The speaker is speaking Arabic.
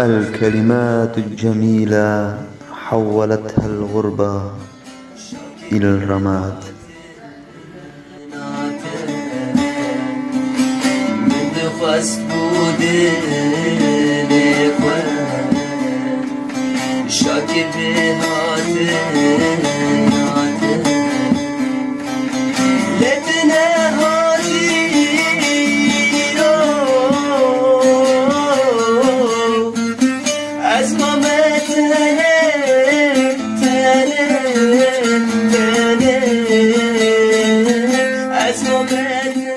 الكلمات الجميلة حولتها الغربة إلى الرماد. شاكر As no man